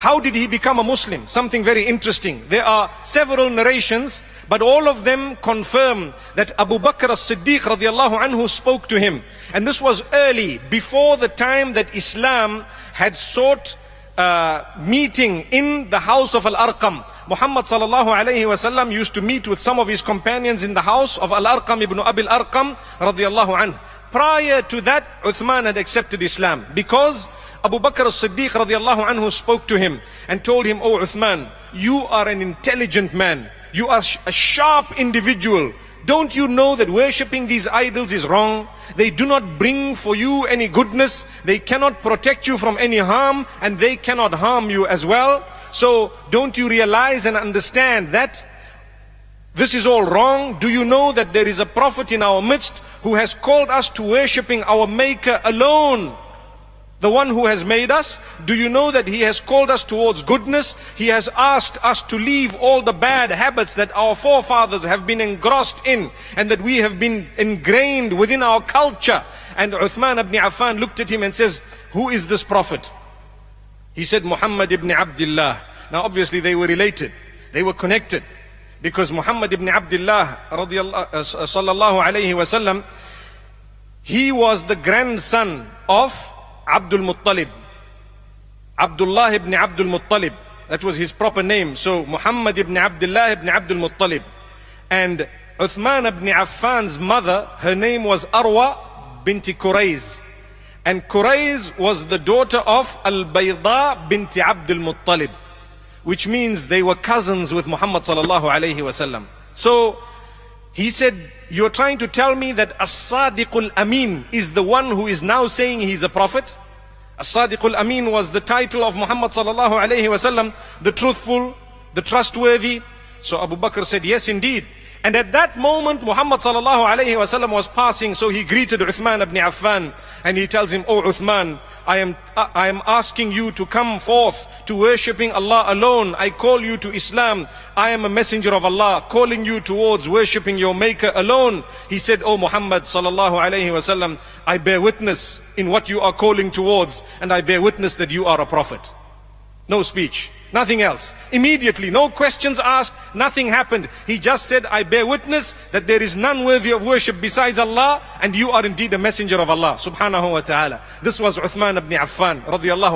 How did he become a Muslim? Something very interesting. There are several narrations, but all of them confirm that Abu Bakr as-Siddiq radiallahu anhu spoke to him. And this was early, before the time that Islam had sought uh, meeting in the house of Al-Arqam. Muhammad sallallahu alayhi wasallam used to meet with some of his companions in the house of Al-Arqam ibn Abil Arqam radiallahu anhu. Prior to that, Uthman had accepted Islam because Abu Bakr as-Siddiq radiallahu anhu spoke to him and told him, Oh Uthman, you are an intelligent man. You are a sharp individual. Don't you know that worshipping these idols is wrong? They do not bring for you any goodness. They cannot protect you from any harm and they cannot harm you as well. So don't you realize and understand that this is all wrong? Do you know that there is a prophet in our midst who has called us to worshipping our maker alone? The one who has made us? Do you know that he has called us towards goodness? He has asked us to leave all the bad habits that our forefathers have been engrossed in and that we have been ingrained within our culture. And Uthman ibn Affan looked at him and says, who is this prophet? He said, Muhammad ibn Abdullah. Now obviously they were related. They were connected. Because Muhammad ibn Abdullah uh, sallallahu alayhi wasallam, he was the grandson of Abdul Muttalib. Abdullah ibn Abdul Muttalib. That was his proper name. So Muhammad ibn Abdullah ibn Abdul Muttalib. And Uthman ibn Affan's mother, her name was Arwa binti Qurayz. And Qurayz was the daughter of Al-Bayda binti Abdul Muttalib. Which means they were cousins with Muhammad sallallahu alayhi wasallam. So he said, you're trying to tell me that As-Sadiqul Amin is the one who is now saying he's a prophet? As-Sadiqul Amin was the title of Muhammad sallallahu alayhi wasallam, the truthful, the trustworthy. So Abu Bakr said, yes indeed. And at that moment, Muhammad sallallahu alayhi wasallam was passing, so he greeted Uthman ibn Affan, and he tells him, Oh Uthman, I am, uh, I am asking you to come forth to worshipping Allah alone. I call you to Islam. I am a messenger of Allah, calling you towards worshipping your maker alone. He said, Oh Muhammad sallallahu alayhi wasallam, I bear witness in what you are calling towards, and I bear witness that you are a prophet. No speech. Nothing else. Immediately, no questions asked, nothing happened. He just said, I bear witness that there is none worthy of worship besides Allah, and you are indeed a messenger of Allah, subhanahu wa ta'ala. This was Uthman ibn Affan, radiallahu